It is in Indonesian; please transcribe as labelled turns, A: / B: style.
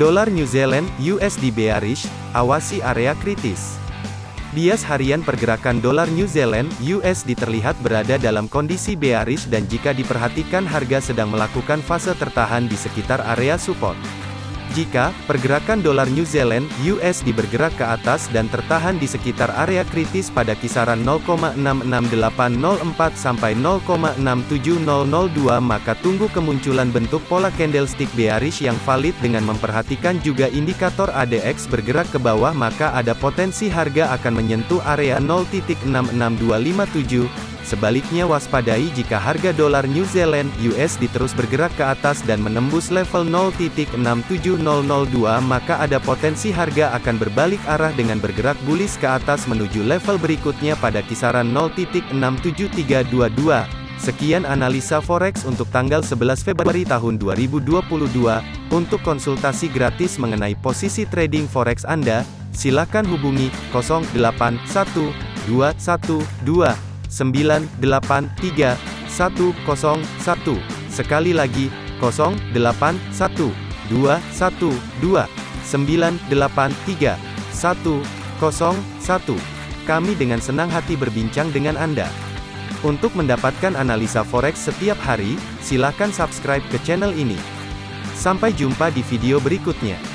A: Dolar New Zealand USD bearish, awasi area kritis. Bias harian pergerakan dolar New Zealand USD terlihat berada dalam kondisi bearish dan jika diperhatikan harga sedang melakukan fase tertahan di sekitar area support. Jika pergerakan dolar New Zealand USD bergerak ke atas dan tertahan di sekitar area kritis pada kisaran 0,66804 sampai 0,67002 maka tunggu kemunculan bentuk pola candlestick bearish yang valid dengan memperhatikan juga indikator ADX bergerak ke bawah maka ada potensi harga akan menyentuh area 0.66257 Sebaliknya waspadai jika harga dolar New Zealand USD terus bergerak ke atas dan menembus level 0.67002 maka ada potensi harga akan berbalik arah dengan bergerak bullish ke atas menuju level berikutnya pada kisaran 0.67322. Sekian analisa forex untuk tanggal 11 Februari tahun 2022. Untuk konsultasi gratis mengenai posisi trading forex Anda, silakan hubungi 081212 983 101. Sekali lagi, 081 212 983 101. Kami dengan senang hati berbincang dengan Anda. Untuk mendapatkan analisa forex setiap hari, silakan subscribe ke channel ini. Sampai jumpa di video berikutnya.